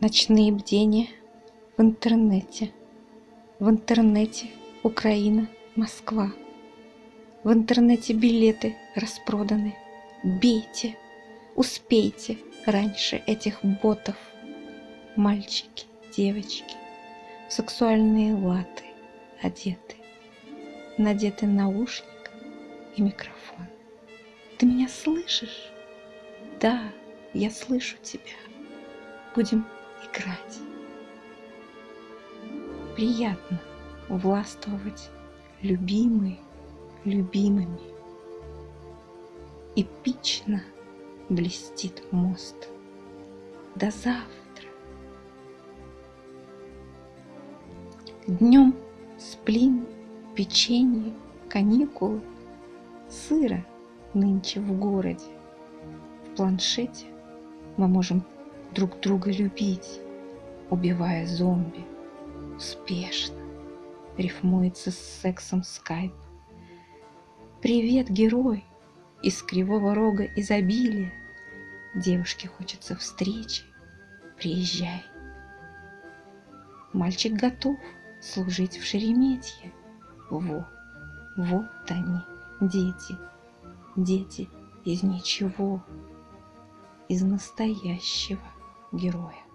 Ночные бдения в интернете. В интернете Украина, Москва. В интернете билеты распроданы. Бейте, успейте раньше этих ботов. Мальчики, девочки, сексуальные латы одеты. Надеты наушник и микрофон. Ты меня слышишь? Да, я слышу тебя. Будем играть. Приятно властвовать любимой, любимыми. Эпично блестит мост. До завтра. Днем сплин, печенье, каникулы, сыро нынче в городе. В планшете мы можем друг друга любить, убивая зомби. Успешно. Рифмуется с сексом скайп. Привет, герой! Из кривого рога изобилия. Девушке хочется встречи. Приезжай. Мальчик готов служить в Шереметье. Во, вот они, дети, дети из ничего, из настоящего героя.